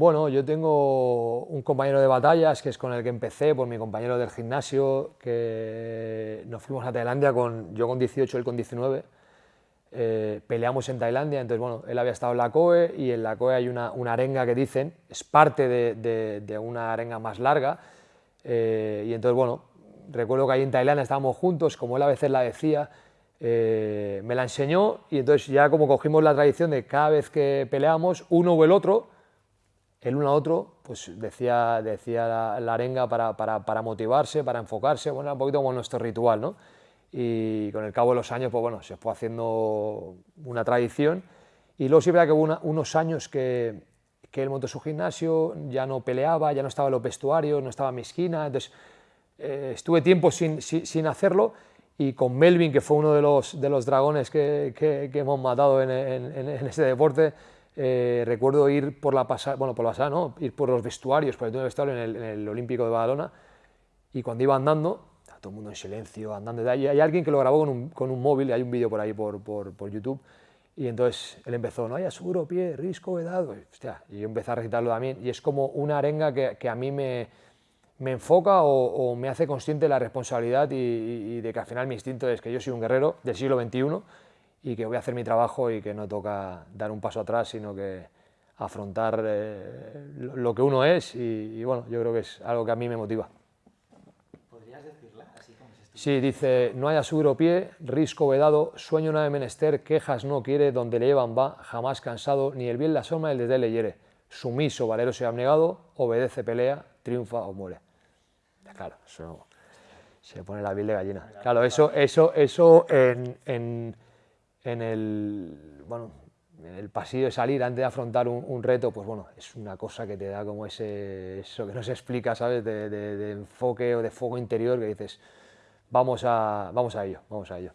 Bueno, yo tengo un compañero de batallas que es con el que empecé, por mi compañero del gimnasio, que nos fuimos a Tailandia, con, yo con 18, él con 19, eh, peleamos en Tailandia, entonces bueno, él había estado en la COE y en la COE hay una, arenga que dicen, es parte de, una arenga más larga, eh, y entonces bueno, recuerdo que ahí en Tailandia estábamos juntos, como él a veces la decía, eh, me la enseñó y entonces ya como cogimos la tradición de cada vez que peleamos, uno o el otro, el uno a otro, pues decía, decía la, arenga para, para, motivarse, para enfocarse, bueno, un poquito como nuestro ritual, ¿no? Y con el cabo de los años, pues bueno, se fue haciendo una tradición y luego sí que hubo unos años que, que él montó su gimnasio, ya no peleaba, ya no estaba en los vestuarios, no estaba en mi esquina, entonces eh, estuve tiempo sin, sin, hacerlo y con Melvin, que fue uno de los, de los dragones que, que, hemos matado en, en, en este deporte, eh, recuerdo ir por la pasada, bueno, por la pasada, no, ir por los vestuarios, por el vestuario en el, en el Olímpico de Badalona, y cuando iba andando, todo el mundo en silencio, andando, y hay alguien que lo grabó con un, con un móvil, hay un vídeo por ahí por, por, por, YouTube, y entonces él empezó, no haya seguro pie, risco, edad, hostia, y yo empecé a recitarlo también, y es como una arenga que, que a mí me, me enfoca o, me hace consciente de la responsabilidad y, y, de que al final mi instinto es que yo soy un guerrero del siglo XXI, y que voy a hacer mi trabajo y que no toca dar un paso atrás, sino que afrontar eh, lo que uno es y, bueno, yo creo que es algo que a mí me motiva. ¿Podrías decirla así como se Sí, dice, no haya seguro pie, risco vedado, sueño no de menester, quejas no quiere, donde le llevan va, jamás cansado, ni el bien la soma el desde le hiere, sumiso, valeroso y abnegado, obedece, pelea, triunfa o muere. Claro, eso se pone la piel de gallina. Claro, eso, eso, eso en en el, bueno, en el pasillo de salir antes de afrontar un, reto, pues bueno, es una cosa que te da como ese, eso que no se explica, ¿sabes? De, de enfoque o de fuego interior que dices, vamos a, vamos a ello, vamos a ello.